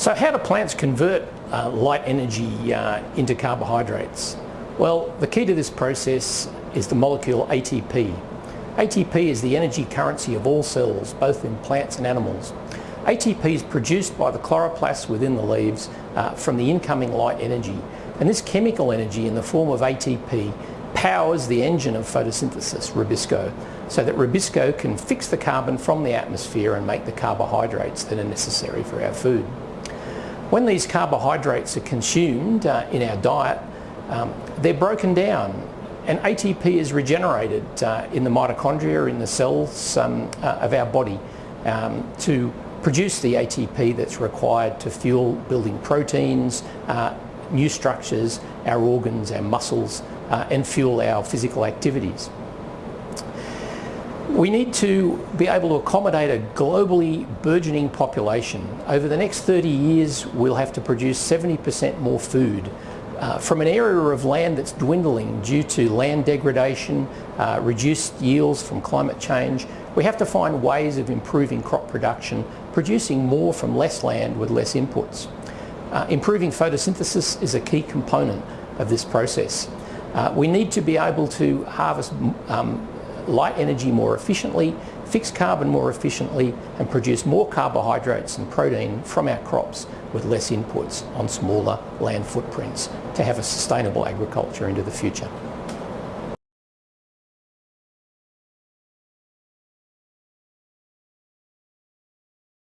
So how do plants convert uh, light energy uh, into carbohydrates? Well, the key to this process is the molecule ATP. ATP is the energy currency of all cells, both in plants and animals. ATP is produced by the chloroplasts within the leaves uh, from the incoming light energy. And this chemical energy in the form of ATP powers the engine of photosynthesis, rubisco, so that rubisco can fix the carbon from the atmosphere and make the carbohydrates that are necessary for our food. When these carbohydrates are consumed uh, in our diet, um, they're broken down and ATP is regenerated uh, in the mitochondria, in the cells um, uh, of our body um, to produce the ATP that's required to fuel building proteins, uh, new structures, our organs, our muscles, uh, and fuel our physical activities. We need to be able to accommodate a globally burgeoning population. Over the next 30 years, we'll have to produce 70% more food uh, from an area of land that's dwindling due to land degradation, uh, reduced yields from climate change. We have to find ways of improving crop production, producing more from less land with less inputs. Uh, improving photosynthesis is a key component of this process. Uh, we need to be able to harvest um, light energy more efficiently, fix carbon more efficiently and produce more carbohydrates and protein from our crops with less inputs on smaller land footprints to have a sustainable agriculture into the future.